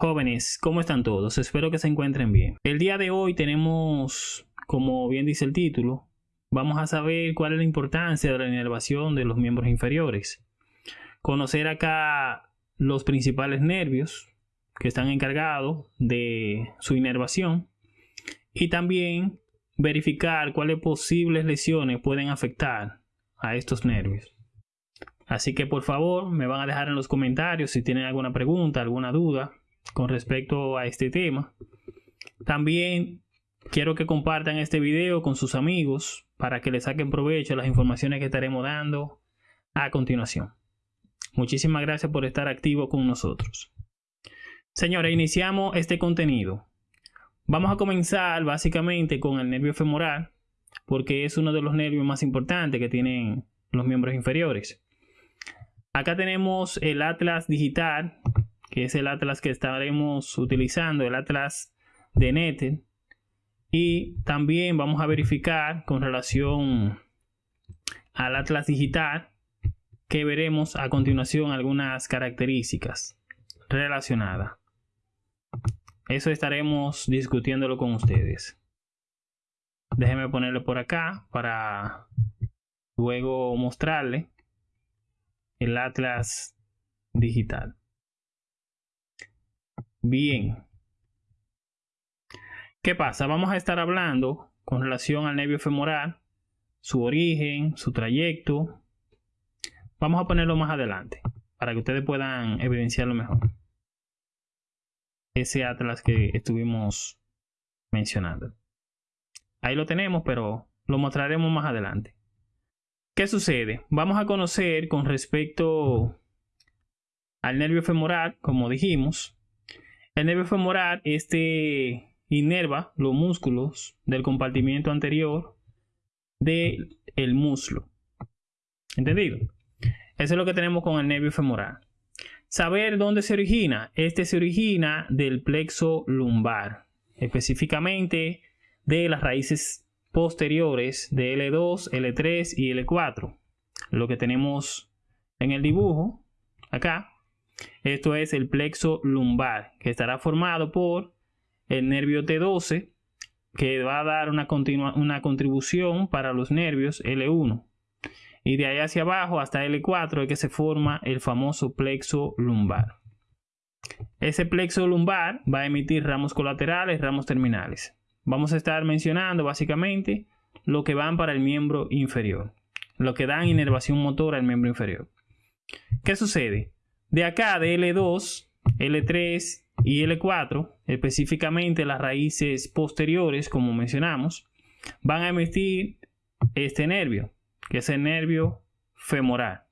Jóvenes, ¿cómo están todos? Espero que se encuentren bien. El día de hoy tenemos, como bien dice el título, vamos a saber cuál es la importancia de la inervación de los miembros inferiores. Conocer acá los principales nervios que están encargados de su inervación y también verificar cuáles posibles lesiones pueden afectar a estos nervios. Así que por favor me van a dejar en los comentarios si tienen alguna pregunta, alguna duda con respecto a este tema. También quiero que compartan este video con sus amigos para que le saquen provecho a las informaciones que estaremos dando a continuación. Muchísimas gracias por estar activo con nosotros. Señores, iniciamos este contenido. Vamos a comenzar básicamente con el nervio femoral, porque es uno de los nervios más importantes que tienen los miembros inferiores. Acá tenemos el atlas digital, que es el atlas que estaremos utilizando, el atlas de Netted. Y también vamos a verificar con relación al atlas digital que veremos a continuación algunas características relacionadas. Eso estaremos discutiéndolo con ustedes. Déjenme ponerlo por acá para luego mostrarle el atlas digital. Bien. ¿Qué pasa? Vamos a estar hablando con relación al nervio femoral, su origen, su trayecto. Vamos a ponerlo más adelante para que ustedes puedan evidenciarlo mejor. Ese atlas que estuvimos mencionando. Ahí lo tenemos, pero lo mostraremos más adelante. ¿Qué sucede? Vamos a conocer con respecto al nervio femoral, como dijimos. El nervio femoral, este inerva los músculos del compartimiento anterior del el muslo. ¿Entendido? Eso es lo que tenemos con el nervio femoral. Saber dónde se origina. Este se origina del plexo lumbar, específicamente de las raíces posteriores de L2, L3 y L4. Lo que tenemos en el dibujo acá. Esto es el plexo lumbar que estará formado por el nervio T12 que va a dar una, una contribución para los nervios L1. Y de ahí hacia abajo hasta L4 es que se forma el famoso plexo lumbar. Ese plexo lumbar va a emitir ramos colaterales, ramos terminales vamos a estar mencionando básicamente lo que van para el miembro inferior, lo que dan inervación motora al miembro inferior. ¿Qué sucede? De acá, de L2, L3 y L4, específicamente las raíces posteriores, como mencionamos, van a emitir este nervio, que es el nervio femoral.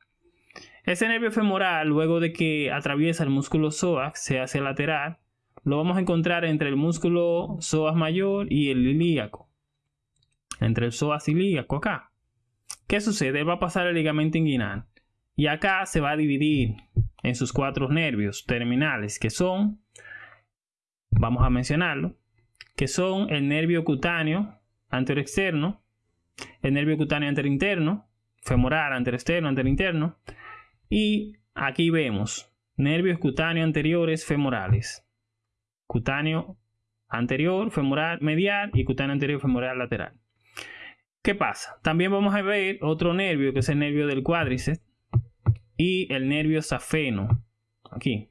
Ese nervio femoral, luego de que atraviesa el músculo psoas, se hace lateral, lo vamos a encontrar entre el músculo psoas mayor y el ilíaco. Entre el psoas ilíaco acá. ¿Qué sucede? Va a pasar el ligamento inguinal. Y acá se va a dividir en sus cuatro nervios terminales, que son, vamos a mencionarlo, que son el nervio cutáneo anteroexterno, el nervio cutáneo anterointerno, femoral anteroexterno, anterointerno, y aquí vemos nervios cutáneos anteriores femorales cutáneo anterior femoral medial y cutáneo anterior femoral lateral. ¿Qué pasa? También vamos a ver otro nervio que es el nervio del cuádriceps y el nervio safeno. Aquí.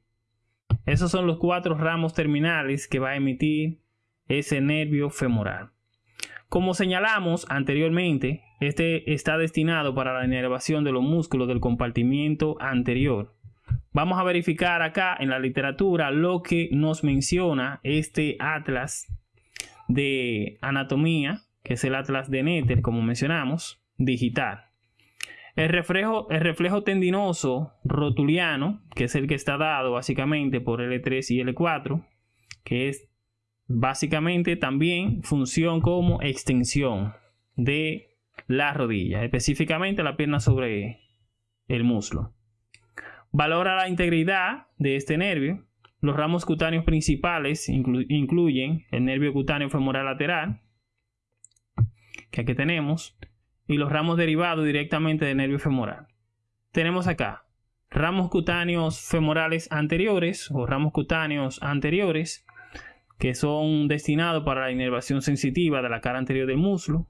Esos son los cuatro ramos terminales que va a emitir ese nervio femoral. Como señalamos anteriormente, este está destinado para la inervación de los músculos del compartimiento anterior Vamos a verificar acá en la literatura lo que nos menciona este atlas de anatomía, que es el atlas de Netter, como mencionamos, digital. El reflejo, el reflejo tendinoso rotuliano, que es el que está dado básicamente por L3 y L4, que es básicamente también función como extensión de la rodilla, específicamente la pierna sobre el muslo. Valora la integridad de este nervio. Los ramos cutáneos principales incluyen el nervio cutáneo femoral lateral, que aquí tenemos, y los ramos derivados directamente del nervio femoral. Tenemos acá ramos cutáneos femorales anteriores o ramos cutáneos anteriores que son destinados para la inervación sensitiva de la cara anterior del muslo.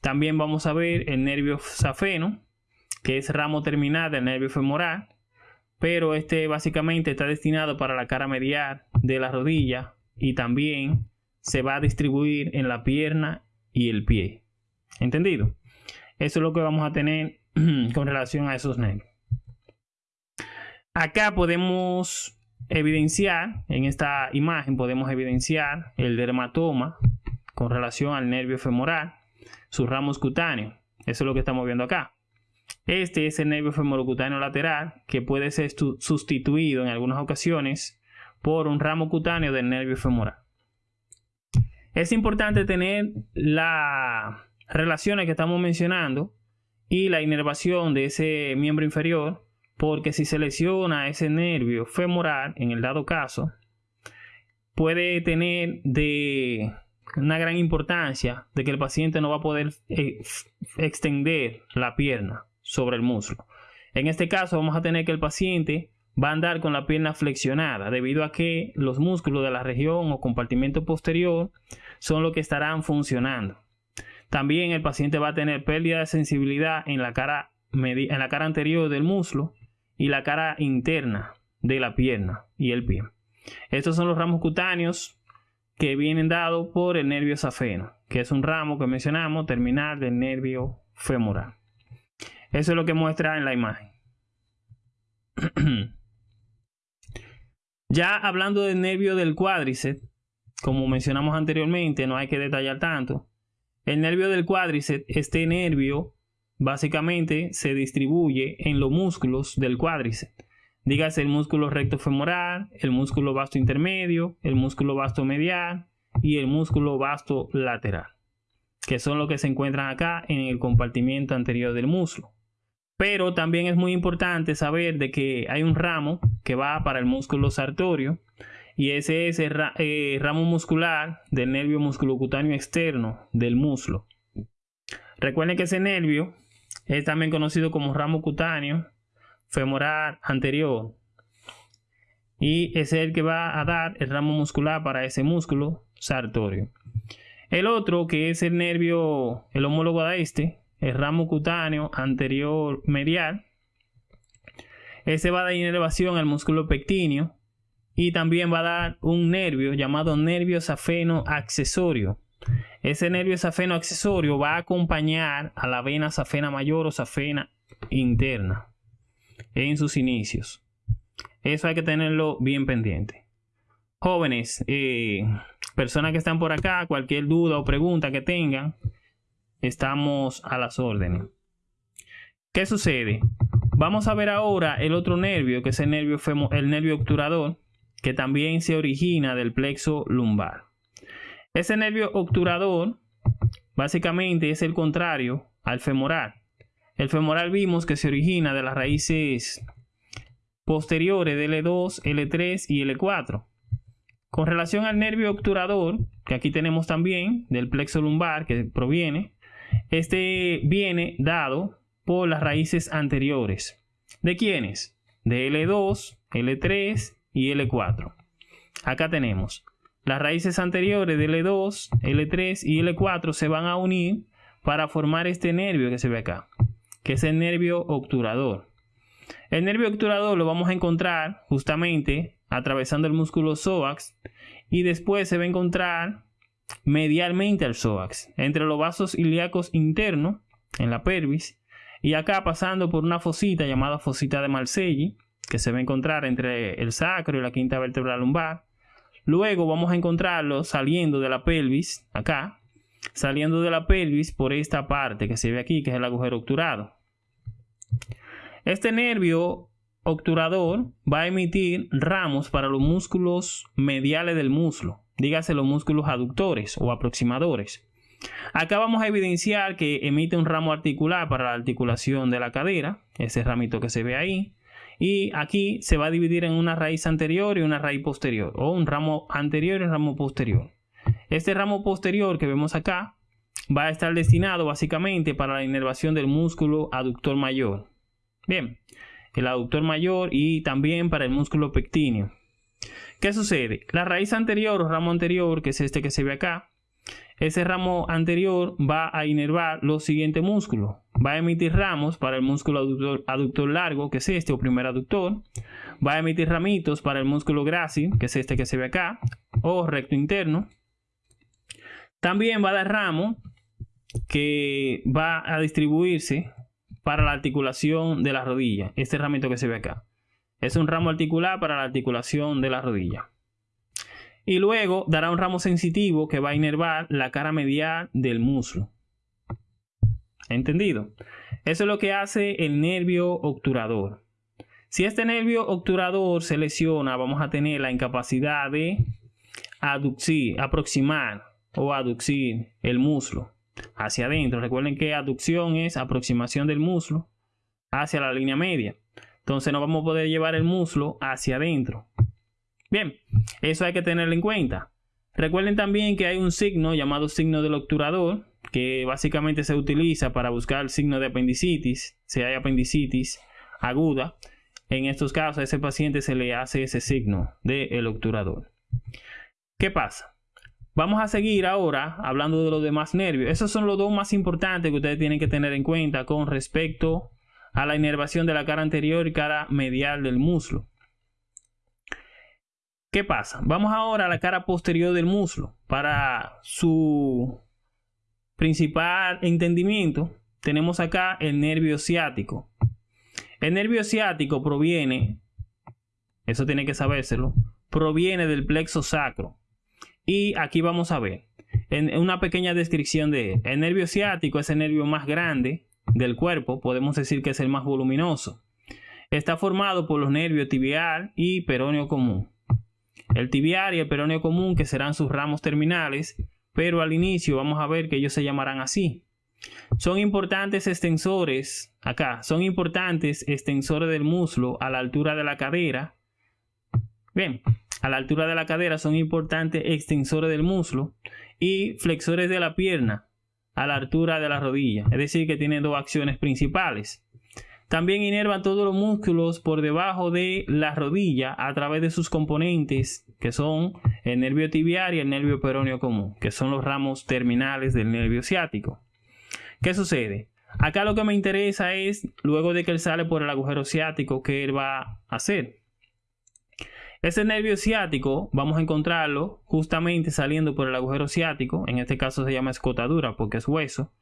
También vamos a ver el nervio safeno, que es ramo terminal del nervio femoral, pero este básicamente está destinado para la cara medial de la rodilla y también se va a distribuir en la pierna y el pie. ¿Entendido? Eso es lo que vamos a tener con relación a esos nervios. Acá podemos evidenciar, en esta imagen podemos evidenciar el dermatoma con relación al nervio femoral, sus ramos cutáneos. Eso es lo que estamos viendo acá. Este es el nervio femorocutáneo lateral que puede ser sustituido en algunas ocasiones por un ramo cutáneo del nervio femoral. Es importante tener las relaciones que estamos mencionando y la inervación de ese miembro inferior porque si se lesiona ese nervio femoral, en el dado caso, puede tener de una gran importancia de que el paciente no va a poder eh, extender la pierna sobre el muslo. En este caso vamos a tener que el paciente va a andar con la pierna flexionada debido a que los músculos de la región o compartimento posterior son los que estarán funcionando. También el paciente va a tener pérdida de sensibilidad en la cara, en la cara anterior del muslo y la cara interna de la pierna y el pie. Estos son los ramos cutáneos que vienen dados por el nervio safeno, que es un ramo que mencionamos terminal del nervio femoral. Eso es lo que muestra en la imagen. ya hablando del nervio del cuádriceps, como mencionamos anteriormente, no hay que detallar tanto. El nervio del cuádriceps, este nervio básicamente se distribuye en los músculos del cuádriceps. Dígase el músculo recto femoral, el músculo vasto intermedio, el músculo vasto medial y el músculo vasto lateral, que son los que se encuentran acá en el compartimiento anterior del muslo. Pero también es muy importante saber de que hay un ramo que va para el músculo sartorio y ese es el eh, ramo muscular del nervio musculocutáneo externo del muslo. Recuerden que ese nervio es también conocido como ramo cutáneo femoral anterior y es el que va a dar el ramo muscular para ese músculo sartorio. El otro que es el nervio, el homólogo a este, el ramo cutáneo anterior medial. Ese va a dar inervación al músculo pectíneo y también va a dar un nervio llamado nervio safeno accesorio. Ese nervio safeno accesorio va a acompañar a la vena safena mayor o safena interna en sus inicios. Eso hay que tenerlo bien pendiente. Jóvenes, eh, personas que están por acá, cualquier duda o pregunta que tengan, estamos a las órdenes. ¿Qué sucede? Vamos a ver ahora el otro nervio, que es el nervio, el nervio obturador, que también se origina del plexo lumbar. Ese nervio obturador básicamente es el contrario al femoral. El femoral vimos que se origina de las raíces posteriores de L2, L3 y L4. Con relación al nervio obturador, que aquí tenemos también del plexo lumbar que proviene, este viene dado por las raíces anteriores. ¿De quiénes? De L2, L3 y L4. Acá tenemos las raíces anteriores de L2, L3 y L4 se van a unir para formar este nervio que se ve acá, que es el nervio obturador. El nervio obturador lo vamos a encontrar justamente atravesando el músculo psoas y después se va a encontrar medialmente al psoas, entre los vasos ilíacos internos, en la pelvis, y acá pasando por una fosita llamada fosita de Marcelli, que se va a encontrar entre el sacro y la quinta vértebra lumbar. Luego vamos a encontrarlo saliendo de la pelvis, acá, saliendo de la pelvis por esta parte que se ve aquí, que es el agujero obturado. Este nervio obturador va a emitir ramos para los músculos mediales del muslo, dígase los músculos aductores o aproximadores. Acá vamos a evidenciar que emite un ramo articular para la articulación de la cadera, ese ramito que se ve ahí. Y aquí se va a dividir en una raíz anterior y una raíz posterior, o un ramo anterior y un ramo posterior. Este ramo posterior que vemos acá va a estar destinado básicamente para la inervación del músculo aductor mayor. Bien, el aductor mayor y también para el músculo pectíneo. ¿Qué sucede? La raíz anterior o ramo anterior, que es este que se ve acá, ese ramo anterior va a inervar los siguientes músculos. Va a emitir ramos para el músculo aductor, largo, que es este o primer aductor. Va a emitir ramitos para el músculo grácil, que es este que se ve acá, o recto interno. También va a dar ramo que va a distribuirse para la articulación de la rodilla. Este ramito que se ve acá. Es un ramo articular para la articulación de la rodilla. Y luego dará un ramo sensitivo que va a inervar la cara medial del muslo. ¿Entendido? Eso es lo que hace el nervio obturador. Si este nervio obturador se lesiona, vamos a tener la incapacidad de aducir, aproximar o aducir el muslo hacia adentro. Recuerden que aducción es aproximación del muslo hacia la línea media. Entonces no vamos a poder llevar el muslo hacia adentro. Eso hay que tenerlo en cuenta. Recuerden también que hay un signo llamado signo del obturador, que básicamente se utiliza para buscar el signo de apendicitis, si hay apendicitis aguda. En estos casos a ese paciente se le hace ese signo del obturador. ¿Qué pasa? Vamos a seguir ahora hablando de los demás nervios. Esos son los dos más importantes que ustedes tienen que tener en cuenta con respecto a la inervación de la cara anterior y cara medial del muslo. ¿Qué pasa? Vamos ahora a la cara posterior del muslo. Para su principal entendimiento, tenemos acá el nervio ciático. El nervio ciático proviene, eso tiene que sabérselo, proviene del plexo sacro. Y aquí vamos a ver, en una pequeña descripción de él. El nervio ciático es el nervio más grande del cuerpo, podemos decir que es el más voluminoso. Está formado por los nervios tibial y peroneo común el tibial y el peroneo común, que serán sus ramos terminales, pero al inicio vamos a ver que ellos se llamarán así. Son importantes extensores, acá, son importantes extensores del muslo a la altura de la cadera. Bien, a la altura de la cadera son importantes extensores del muslo y flexores de la pierna a la altura de la rodilla. Es decir, que tienen dos acciones principales. También inervan todos los músculos por debajo de la rodilla a través de sus componentes, que son el nervio tibial y el nervio peroneo común, que son los ramos terminales del nervio ciático. ¿Qué sucede? Acá lo que me interesa es, luego de que él sale por el agujero ciático, ¿qué él va a hacer? Ese nervio ciático vamos a encontrarlo justamente saliendo por el agujero ciático, en este caso se llama escotadura porque es hueso,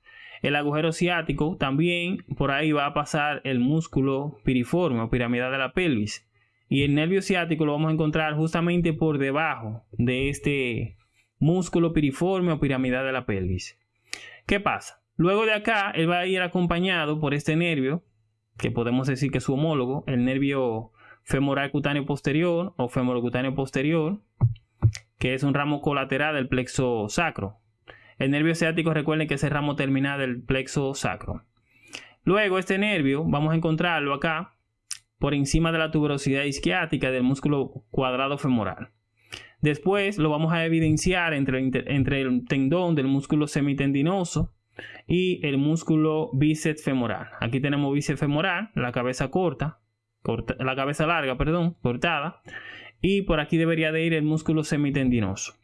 el agujero ciático también por ahí va a pasar el músculo piriforme o piramidal de la pelvis. Y el nervio ciático lo vamos a encontrar justamente por debajo de este músculo piriforme o piramidal de la pelvis. ¿Qué pasa? Luego de acá, él va a ir acompañado por este nervio, que podemos decir que es su homólogo, el nervio femoral cutáneo posterior o femorocutáneo posterior, que es un ramo colateral del plexo sacro. El nervio ciático, recuerden que es el ramo terminal del plexo sacro. Luego, este nervio, vamos a encontrarlo acá, por encima de la tuberosidad isquiática del músculo cuadrado femoral. Después lo vamos a evidenciar entre, entre el tendón del músculo semitendinoso y el músculo bíceps femoral. Aquí tenemos bíceps femoral, la cabeza corta, corta, la cabeza larga, perdón, cortada. Y por aquí debería de ir el músculo semitendinoso.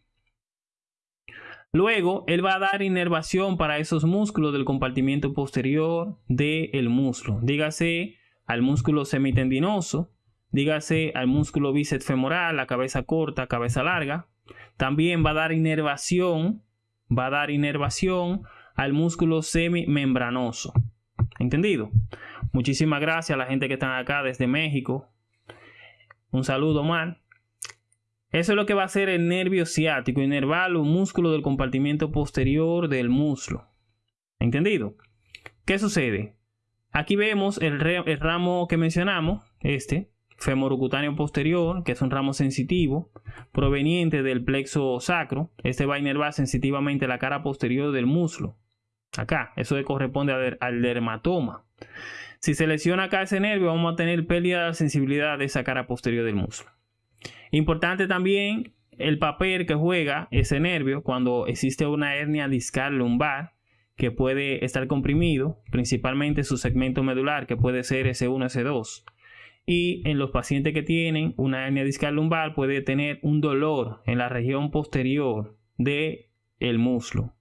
Luego, él va a dar inervación para esos músculos del compartimiento posterior del muslo. Dígase al músculo semitendinoso, dígase al músculo bíceps femoral, la cabeza corta, cabeza larga. También va a dar inervación, va a dar inervación al músculo semimembranoso. ¿Entendido? Muchísimas gracias a la gente que está acá desde México. Un saludo, man. Eso es lo que va a hacer el nervio ciático, inervar los músculos del compartimiento posterior del muslo. ¿Entendido? ¿Qué sucede? Aquí vemos el, ramo que mencionamos, este, femorocutáneo posterior, que es un ramo sensitivo, proveniente del plexo sacro. Este va a inervar sensitivamente la cara posterior del muslo. Acá, eso corresponde al dermatoma. Si se lesiona acá ese nervio, vamos a tener pérdida de sensibilidad de esa cara posterior del muslo. Importante también el papel que juega ese nervio cuando existe una hernia discal lumbar que puede estar comprimido, principalmente su segmento medular que puede ser S1, S2. y en los pacientes que tienen una hernia discal lumbar puede tener un dolor en la región posterior de el muslo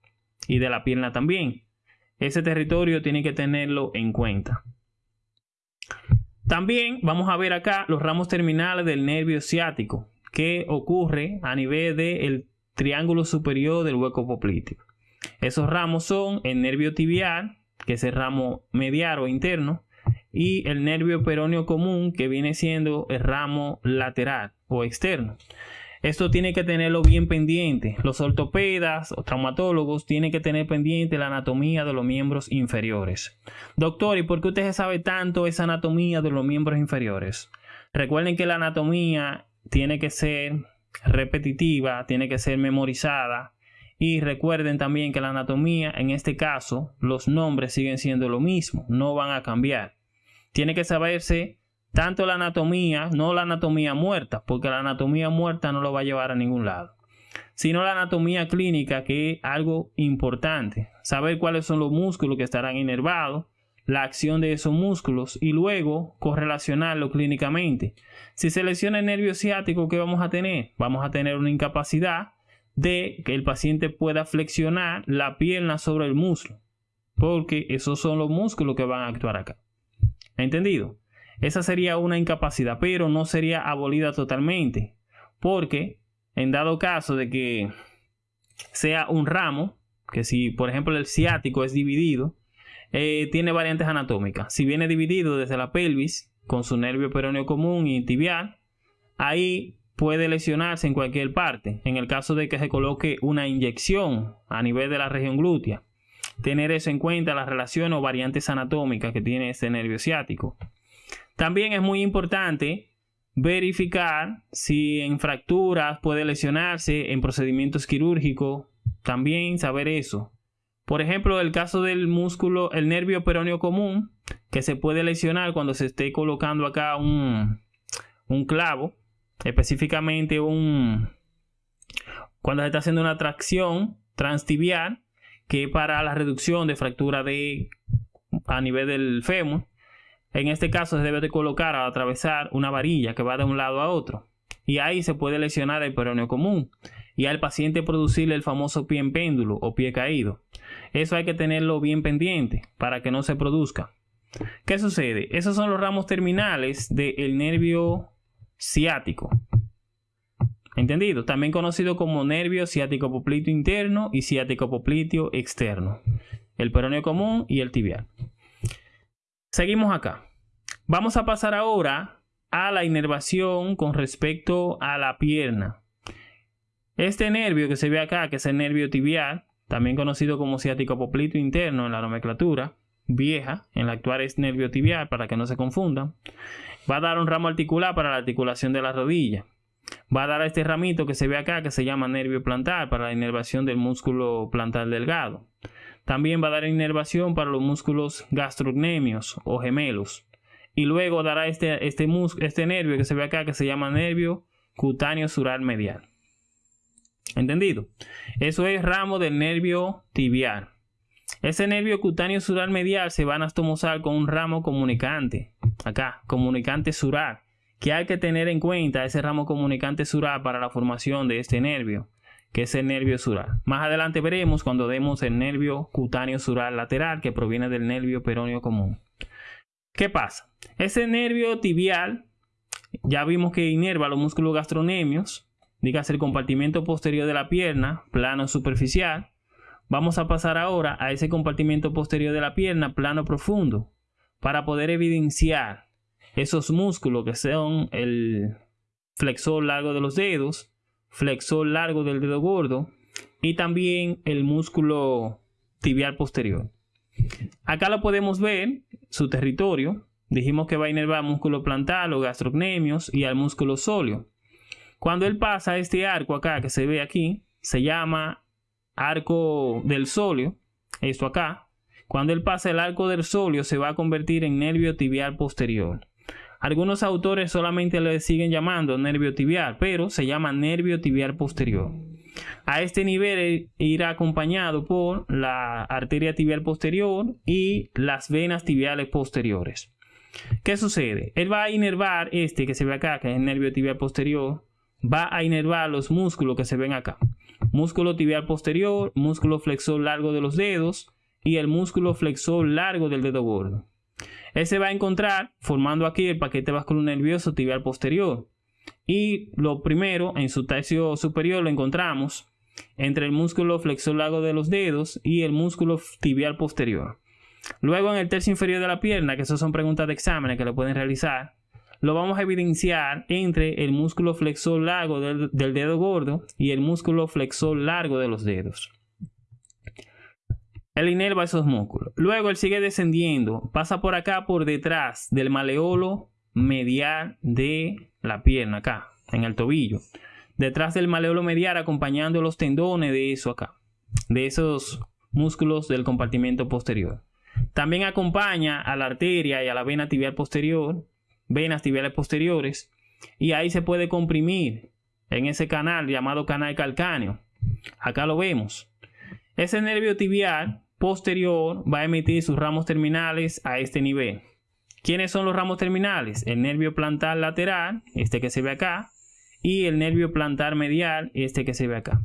y de la pierna también. Ese territorio tiene que tenerlo en cuenta. También vamos a ver acá los ramos terminales del nervio ciático que ocurre a nivel del triángulo superior del hueco popliteo. Esos ramos son el nervio tibial, que es el ramo medial o interno, y el nervio peroneo común, que viene siendo el ramo lateral o externo. Esto tiene que tenerlo bien pendiente. Los ortopedas o traumatólogos tienen que tener pendiente la anatomía de los miembros inferiores. Doctor, ¿y por qué usted sabe tanto esa anatomía de los miembros inferiores? Recuerden que la anatomía tiene que ser repetitiva, tiene que ser memorizada. Y recuerden también que la anatomía, en este caso, los nombres siguen siendo lo mismo, no van a cambiar. Tiene que saberse tanto la anatomía, no la anatomía muerta, porque la anatomía muerta no lo va a llevar a ningún lado, sino la anatomía clínica, que es algo importante. Saber cuáles son los músculos que estarán inervados, la acción de esos músculos y luego correlacionarlo clínicamente. Si se lesiona el nervio ciático, ¿qué vamos a tener? Vamos a tener una incapacidad de que el paciente pueda flexionar la pierna sobre el muslo, porque esos son los músculos que van a actuar acá. ¿Entendido? esa sería una incapacidad, pero no sería abolida totalmente, porque en dado caso de que sea un ramo, que si por ejemplo el ciático es dividido, eh, tiene variantes anatómicas. Si viene dividido desde la pelvis con su nervio peroneo común y tibial, ahí puede lesionarse en cualquier parte. En el caso de que se coloque una inyección a nivel de la región glútea, tener eso en cuenta las relaciones o variantes anatómicas que tiene este nervio ciático. También es muy importante verificar si en fracturas puede lesionarse, en procedimientos quirúrgicos, también saber eso. Por ejemplo, el caso del músculo, el nervio peroneo común, que se puede lesionar cuando se esté colocando acá un, un clavo, específicamente un, cuando se está haciendo una tracción transtibial, que para la reducción de fractura de a nivel del fémur, en este caso se debe de colocar al atravesar una varilla que va de un lado a otro. Y ahí se puede lesionar el peroneo común. Y al paciente producirle el famoso pie en péndulo o pie caído. Eso hay que tenerlo bien pendiente para que no se produzca. ¿Qué sucede? Esos son los ramos terminales del nervio ciático. ¿Entendido? También conocido como nervio ciático popliteo interno y ciático popliteo externo. El peroneo común y el tibial. Seguimos acá. Vamos a pasar ahora a la inervación con respecto a la pierna. Este nervio que se ve acá, que es el nervio tibial, también conocido como ciático poplito interno en la nomenclatura vieja, en la actual es nervio tibial para que no se confundan, va a dar un ramo articular para la articulación de la rodilla. Va a dar este ramito que se ve acá, que se llama nervio plantar, para la inervación del músculo plantar delgado. También va a dar inervación para los músculos gastrocnemios o gemelos. Y luego dará este, este, este nervio que se ve acá que se llama nervio cutáneo sural medial. ¿Entendido? Eso es ramo del nervio tibial. Ese nervio cutáneo sural medial se va a anastomosar con un ramo comunicante. Acá, comunicante sural. Que hay que tener en cuenta ese ramo comunicante sural para la formación de este nervio que es el nervio sural. Más adelante veremos cuando demos el nervio cutáneo sural lateral que proviene del nervio peroneo común. ¿Qué pasa? Ese nervio tibial, ya vimos que inerva los músculos gastronemios, dígase el compartimento posterior de la pierna, plano superficial. Vamos a pasar ahora a ese compartimento posterior de la pierna, plano profundo, para poder evidenciar esos músculos que son el flexor largo de los dedos, flexor largo del dedo gordo y también el músculo tibial posterior. Acá lo podemos ver, su territorio. Dijimos que va a inervar músculo plantar o gastrocnemios y al músculo sóleo. Cuando él pasa este arco acá que se ve aquí, se llama arco del sóleo, esto acá. Cuando él pasa el arco del sóleo se va a convertir en nervio tibial posterior. Algunos autores solamente le siguen llamando nervio tibial, pero se llama nervio tibial posterior. A este nivel irá acompañado por la arteria tibial posterior y las venas tibiales posteriores. ¿Qué sucede? Él va a inervar este que se ve acá, que es el nervio tibial posterior, va a inervar los músculos que se ven acá. Músculo tibial posterior, músculo flexor largo de los dedos y el músculo flexor largo del dedo gordo. Él se va a encontrar formando aquí el paquete nervioso tibial posterior. Y lo primero, en su tercio superior lo encontramos entre el músculo flexor largo de los dedos y el músculo tibial posterior. Luego en el tercio inferior de la pierna, que esas son preguntas de exámenes que lo pueden realizar, lo vamos a evidenciar entre el músculo flexor largo del, dedo gordo y el músculo flexor largo de los dedos. Él inerva esos músculos. Luego él sigue descendiendo, pasa por acá por detrás del maleolo medial de la pierna, acá, en el tobillo. Detrás del maleolo medial acompañando los tendones de eso acá, de esos músculos del compartimento posterior. También acompaña a la arteria y a la vena tibial posterior, venas tibiales posteriores, y ahí se puede comprimir en ese canal llamado canal calcáneo. Acá lo vemos. Ese nervio tibial posterior va a emitir sus ramos terminales a este nivel. ¿Quiénes son los ramos terminales? El nervio plantar lateral, este que se ve acá, y el nervio plantar medial, este que se ve acá.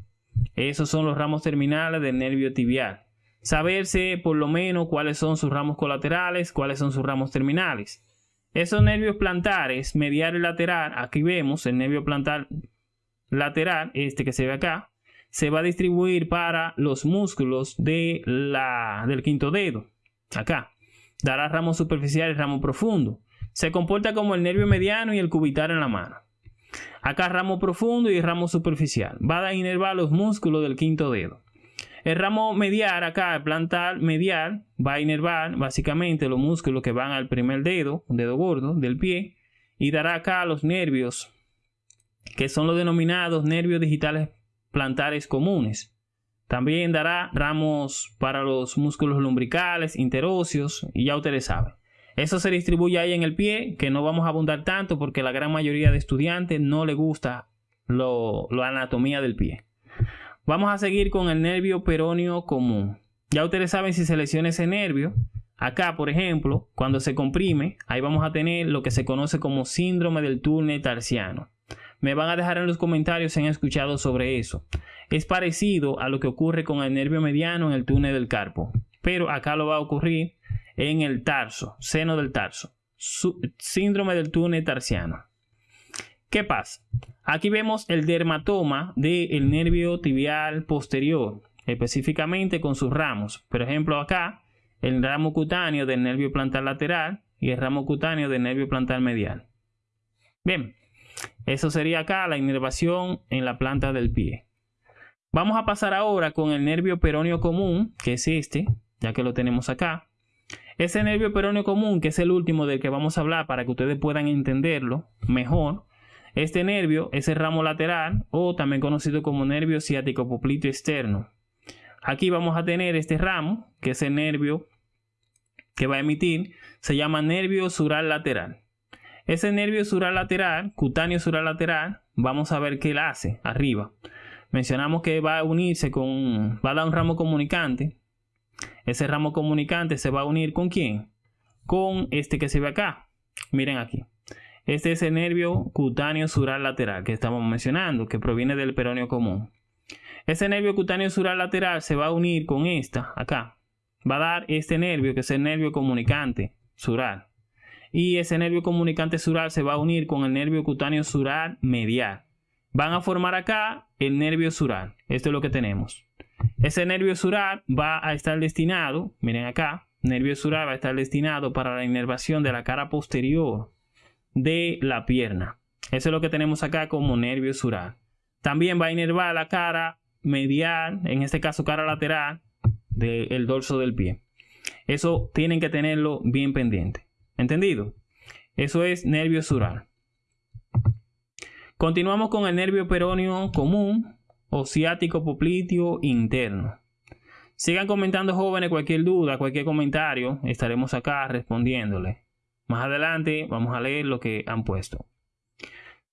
Esos son los ramos terminales del nervio tibial saberse por lo menos cuáles son sus ramos colaterales, cuáles son sus ramos terminales. Esos nervios plantares, medial y lateral, aquí vemos el nervio plantar lateral, este que se ve acá, se va a distribuir para los músculos de la, del quinto dedo, acá. Dará ramo superficial y ramo profundo. Se comporta como el nervio mediano y el cubital en la mano. Acá ramo profundo y ramo superficial. Va a inervar los músculos del quinto dedo. El ramo medial acá, el plantar medial, va a inervar básicamente los músculos que van al primer dedo, dedo gordo del pie, y dará acá los nervios, que son los denominados nervios digitales plantares comunes. También dará ramos para los músculos lumbricales, interóseos, y ya ustedes saben. Eso se distribuye ahí en el pie, que no vamos a abundar tanto porque la gran mayoría de estudiantes no le gusta la anatomía del pie. Vamos a seguir con el nervio peroneo común. Ya ustedes saben si se lesiona ese nervio. Acá, por ejemplo, cuando se comprime, ahí vamos a tener lo que se conoce como síndrome del túnel tarsiano. Me van a dejar en los comentarios si han escuchado sobre eso. Es parecido a lo que ocurre con el nervio mediano en el túnel del carpo, pero acá lo va a ocurrir en el tarso, seno del tarso. síndrome del túnel tarsiano. ¿Qué pasa? Aquí vemos el dermatoma del nervio tibial posterior, específicamente con sus ramos. Por ejemplo, acá, el ramo cutáneo del nervio plantar lateral y el ramo cutáneo del nervio plantar medial. Bien, eso sería acá la inervación en la planta del pie. Vamos a pasar ahora con el nervio peroneo común, que es este, ya que lo tenemos acá. Ese nervio peroneo común, que es el último del que vamos a hablar para que ustedes puedan entenderlo mejor, este nervio es el ramo lateral o también conocido como nervio ciático popliteo externo. Aquí vamos a tener este ramo, que es el nervio que va a emitir, se llama nervio sural lateral. Ese nervio sural lateral, cutáneo sural lateral, vamos a ver qué él hace arriba. Mencionamos que va a unirse con, va a dar un ramo comunicante. Ese ramo comunicante se va a unir con quién? Con este que se ve acá. Miren aquí. Este es el nervio cutáneo sural lateral que estamos mencionando, que proviene del peroneo común. Ese nervio cutáneo sural lateral se va a unir con esta, acá. Va a dar este nervio, que es el nervio comunicante sural. Y ese nervio comunicante sural se va a unir con el nervio cutáneo sural medial. Van a formar acá el nervio sural. Esto es lo que tenemos. Ese nervio sural va a estar destinado, miren acá, nervio sural va a estar destinado para la inervación de la cara posterior de la pierna. Eso es lo que tenemos acá como nervio sural. También va a inervar la cara medial, en este caso cara lateral, del dorso del pie. Eso tienen que tenerlo bien pendiente. ¿Entendido? Eso es nervio sural. Continuamos con el nervio peroneo común o popliteo interno. Sigan comentando jóvenes cualquier duda, cualquier comentario, estaremos acá respondiéndole. Más adelante vamos a leer lo que han puesto.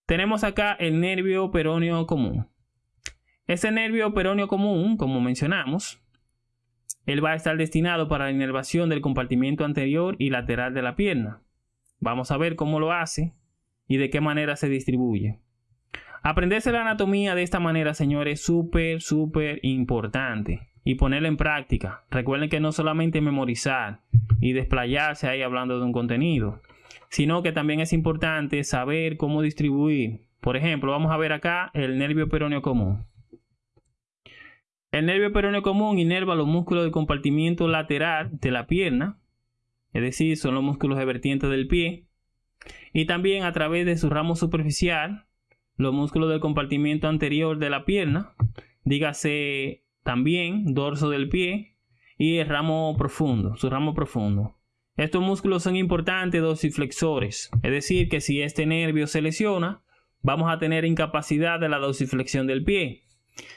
Tenemos acá el nervio peroneo común. Ese nervio peroneo común, como mencionamos, él va a estar destinado para la inervación del compartimiento anterior y lateral de la pierna. Vamos a ver cómo lo hace y de qué manera se distribuye. Aprenderse la anatomía de esta manera, señores, es súper, súper importante. Y ponerla en práctica. Recuerden que no solamente memorizar y desplayarse ahí hablando de un contenido, sino que también es importante saber cómo distribuir. Por ejemplo, vamos a ver acá el nervio peroneo común. El nervio peroneo común inerva los músculos del compartimiento lateral de la pierna, es decir, son los músculos de vertiente del pie, y también a través de su ramo superficial, los músculos del compartimiento anterior de la pierna, dígase también dorso del pie y el ramo profundo, su ramo profundo. Estos músculos son importantes dorsiflexores, es decir, que si este nervio se lesiona, vamos a tener incapacidad de la dorsiflexión del pie.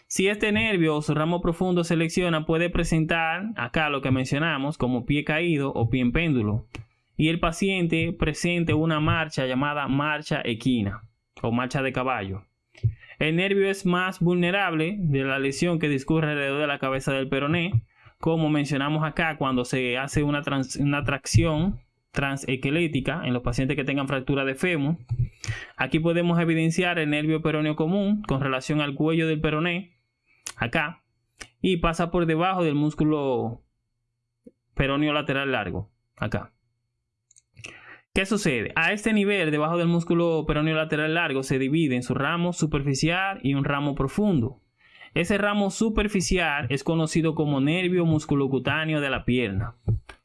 Si este nervio o su ramo profundo se lesiona, puede presentar acá lo que mencionamos como pie caído o pie en péndulo. Y el paciente presente una marcha llamada marcha equina o marcha de caballo. El nervio es más vulnerable de la lesión que discurre alrededor de la cabeza del peroné, como mencionamos acá cuando se hace una, una tracción transequelética en los pacientes que tengan fractura de fémur. Aquí podemos evidenciar el nervio peroneo común con relación al cuello del peroné, acá, y pasa por debajo del músculo peroneo lateral largo, acá. ¿Qué sucede? A este nivel, debajo del músculo peroneo lateral largo, se divide en su ramo superficial y un ramo profundo. Ese ramo superficial es conocido como nervio musculocutáneo de la pierna.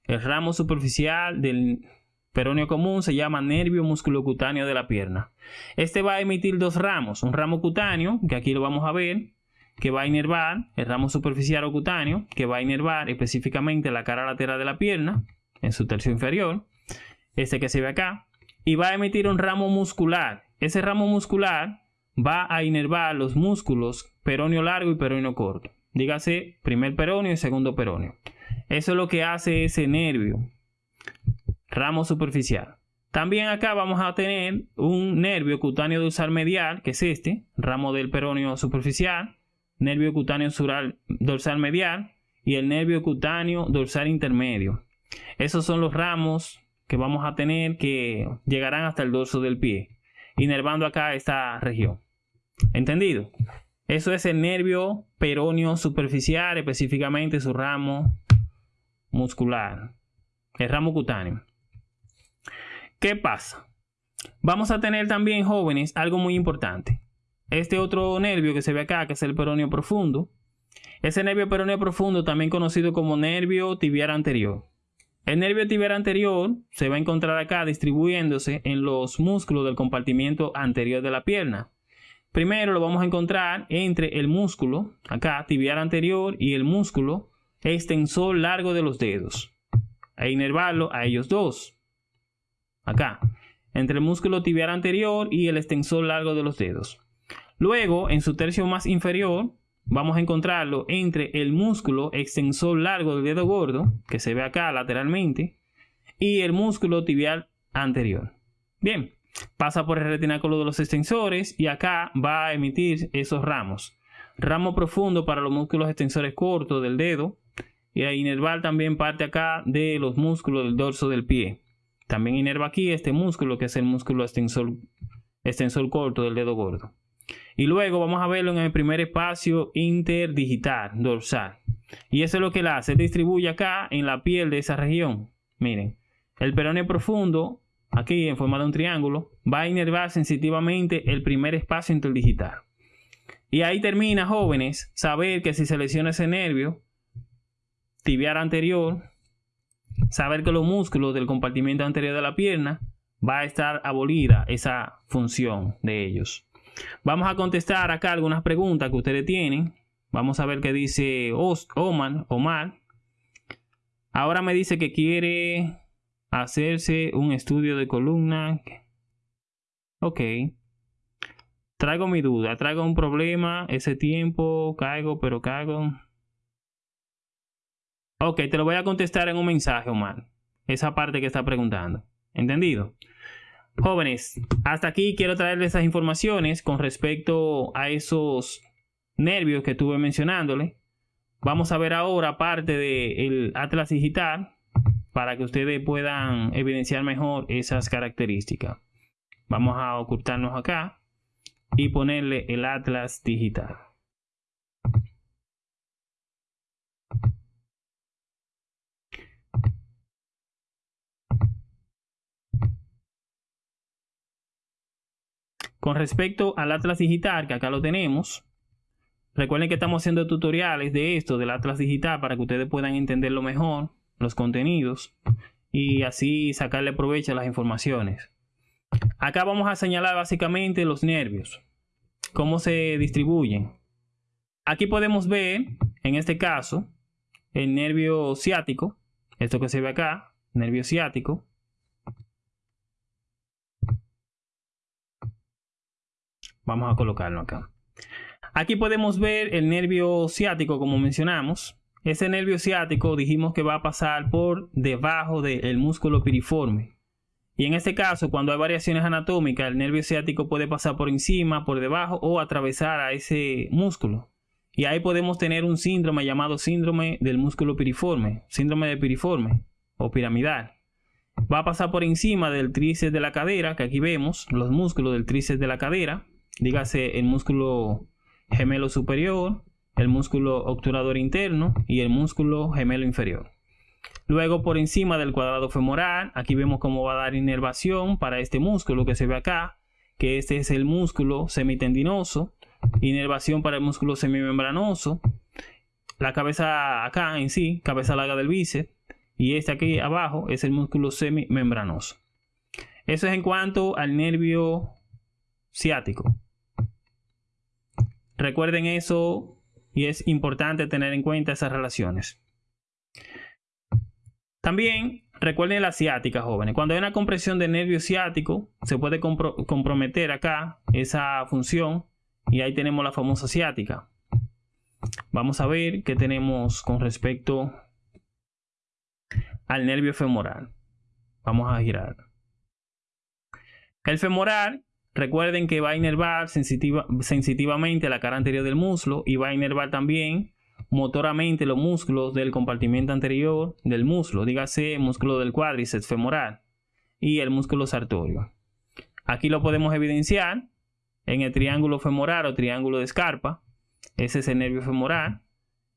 El ramo superficial del peroneo común se llama nervio musculocutáneo de la pierna. Este va a emitir dos ramos, un ramo cutáneo, que aquí lo vamos a ver, que va a inervar, el ramo superficial o cutáneo, que va a inervar específicamente la cara lateral de la pierna, en su tercio inferior, este que se ve acá, y va a emitir un ramo muscular. Ese ramo muscular va a inervar los músculos peroneo largo y peroneo corto. Dígase primer peroneo y segundo peroneo. Eso es lo que hace ese nervio, ramo superficial. También acá vamos a tener un nervio cutáneo dorsal medial, que es este, ramo del peroneo superficial, nervio cutáneo dorsal medial y el nervio cutáneo dorsal intermedio. Esos son los ramos que vamos a tener que llegarán hasta el dorso del pie, inervando acá esta región. ¿Entendido? Eso es el nervio peroneo superficial, específicamente su ramo muscular, el ramo cutáneo. ¿Qué pasa? Vamos a tener también, jóvenes, algo muy importante. Este otro nervio que se ve acá, que es el peroneo profundo, ese nervio peroneo profundo, también conocido como nervio tibial anterior. El nervio tibial anterior se va a encontrar acá distribuyéndose en los músculos del compartimiento anterior de la pierna. Primero lo vamos a encontrar entre el músculo, acá, tibial anterior, y el músculo extensor largo de los dedos. E inervarlo a ellos dos. Acá, entre el músculo tibial anterior y el extensor largo de los dedos. Luego, en su tercio más inferior, vamos a encontrarlo entre el músculo extensor largo del dedo gordo, que se ve acá lateralmente, y el músculo tibial anterior. Bien, pasa por el retináculo de los extensores y acá va a emitir esos ramos. Ramo profundo para los músculos extensores cortos del dedo y a inervar también parte acá de los músculos del dorso del pie. También inerva aquí este músculo que es el músculo extensor, extensor corto del dedo gordo. Y luego vamos a verlo en el primer espacio interdigital dorsal. Y eso es lo que él hace. distribuye acá en la piel de esa región. Miren, el peroneo profundo, aquí en forma de un triángulo, va a inervar sensitivamente el primer espacio interdigital. Y ahí termina, jóvenes, saber que si se lesiona ese nervio tibial anterior, saber que los músculos del compartimiento anterior de la pierna va a estar abolida esa función de ellos. Vamos a contestar acá algunas preguntas que ustedes tienen. Vamos a ver qué dice Omar. Omar. Ahora me dice que quiere hacerse un estudio de columna. Ok. Traigo mi duda, traigo un problema, ese tiempo, caigo, pero caigo. Ok, te lo voy a contestar en un mensaje, Omar. Esa parte que está preguntando. ¿Entendido? Jóvenes, hasta aquí quiero traerles esas informaciones con respecto a esos nervios que estuve mencionándole. Vamos a ver ahora parte del Atlas Digital para que ustedes puedan evidenciar mejor esas características. Vamos a ocultarnos acá y ponerle el atlas digital. Con respecto al Atlas Digital, que acá lo tenemos, recuerden que estamos haciendo tutoriales de esto, del Atlas Digital, para que ustedes puedan entenderlo mejor, los contenidos, y así sacarle provecho a las informaciones. Acá vamos a señalar básicamente los nervios, cómo se distribuyen. Aquí podemos ver, en este caso, el nervio ciático, esto que se ve acá, nervio ciático, Vamos a colocarlo acá. Aquí podemos ver el nervio ciático, como mencionamos. Ese nervio ciático dijimos que va a pasar por debajo del músculo piriforme. Y en este caso, cuando hay variaciones anatómicas, el nervio ciático puede pasar por encima, por debajo o atravesar a ese músculo. Y ahí podemos tener un síndrome llamado síndrome del músculo piriforme, síndrome de piriforme o piramidal. Va a pasar por encima del tríceps de la cadera, que aquí vemos los músculos del tríceps de la cadera, dígase el músculo gemelo superior, el músculo obturador interno y el músculo gemelo inferior. Luego por encima del cuadrado femoral, aquí vemos cómo va a dar inervación para este músculo que se ve acá, que este es el músculo semitendinoso, inervación para el músculo semimembranoso, la cabeza acá en sí, cabeza larga del bíceps, y este aquí abajo es el músculo semimembranoso. Eso es en cuanto al nervio ciático. Recuerden eso y es importante tener en cuenta esas relaciones. También recuerden la ciática, jóvenes. Cuando hay una compresión del nervio ciático, se puede comprometer acá esa función y ahí tenemos la famosa ciática. Vamos a ver qué tenemos con respecto al nervio femoral. Vamos a girar. El femoral Recuerden que va a inervar sensitivamente la cara anterior del muslo y va a inervar también motoramente los músculos del compartimiento anterior del muslo, dígase músculo del cuádriceps femoral y el músculo sartorio. Aquí lo podemos evidenciar en el triángulo femoral o triángulo de escarpa. Ese es el nervio femoral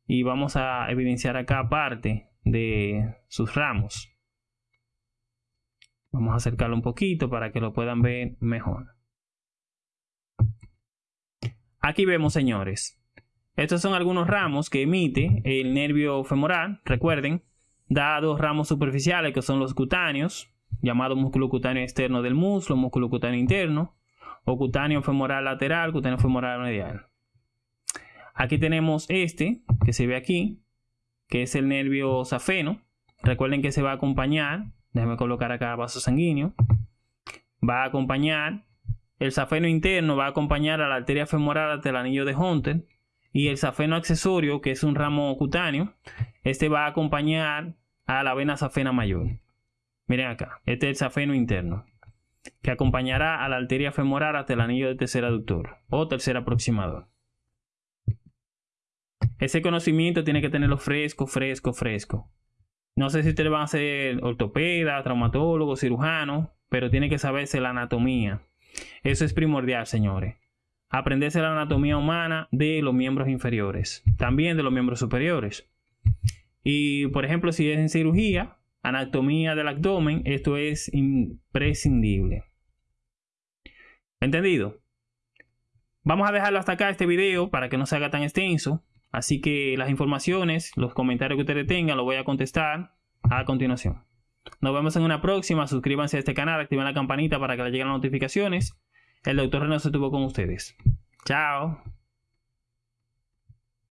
y vamos a evidenciar acá parte de sus ramos. Vamos a acercarlo un poquito para que lo puedan ver mejor. Aquí vemos, señores. Estos son algunos ramos que emite el nervio femoral. Recuerden, da dos ramos superficiales que son los cutáneos, llamado músculo cutáneo externo del muslo, músculo cutáneo interno, o cutáneo femoral lateral, cutáneo femoral medial. Aquí tenemos este, que se ve aquí, que es el nervio safeno. Recuerden que se va a acompañar, déjenme colocar acá vaso sanguíneo, va a acompañar el safeno interno va a acompañar a la arteria femoral hasta el anillo de Hunter. Y el safeno accesorio, que es un ramo cutáneo, este va a acompañar a la vena safena mayor. Miren acá, este es el safeno interno, que acompañará a la arteria femoral hasta el anillo de tercer aductor o tercer aproximador. Ese conocimiento tiene que tenerlo fresco, fresco, fresco. No sé si ustedes van a ser ortopeda, traumatólogo, cirujano, pero tiene que saberse la anatomía eso es primordial, señores. Aprenderse la anatomía humana de los miembros inferiores, también de los miembros superiores. Y, por ejemplo, si es en cirugía, anatomía del abdomen, esto es imprescindible. ¿Entendido? Vamos a dejarlo hasta acá este video para que no se haga tan extenso. Así que las informaciones, los comentarios que ustedes tengan, los voy a contestar a continuación. Nos vemos en una próxima. Suscríbanse a este canal, activen la campanita para que les lleguen las notificaciones. El doctor René se estuvo con ustedes. Chao.